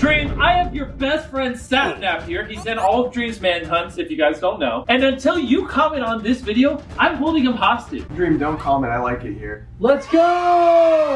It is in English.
Dream, I have your best friend Sapnap oh. here. He's in all of Dream's manhunts, if you guys don't know. And until you comment on this video, I'm holding him hostage. Dream, don't comment. I like it here. Let's go!